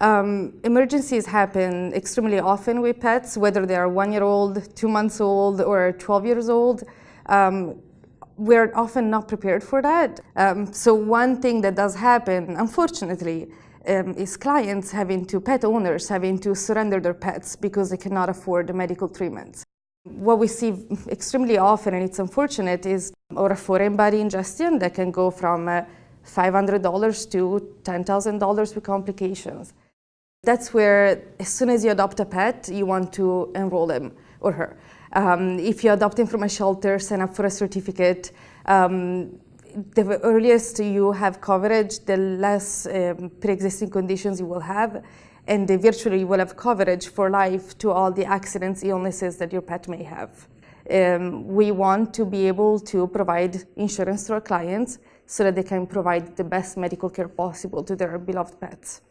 Um, emergencies happen extremely often with pets, whether they are one year old, two months old, or 12 years old. Um, we're often not prepared for that. Um, so one thing that does happen, unfortunately, um, is clients having to, pet owners having to surrender their pets because they cannot afford the medical treatments. What we see extremely often, and it's unfortunate, is or a foreign body ingestion that can go from uh, $500 to $10,000 with complications. That's where, as soon as you adopt a pet, you want to enroll him or her. Um, if you adopt him from a shelter, sign up for a certificate. Um, the earliest you have coverage, the less um, pre-existing conditions you will have, and virtually you will have coverage for life to all the accidents, illnesses that your pet may have. Um, we want to be able to provide insurance to our clients so that they can provide the best medical care possible to their beloved pets.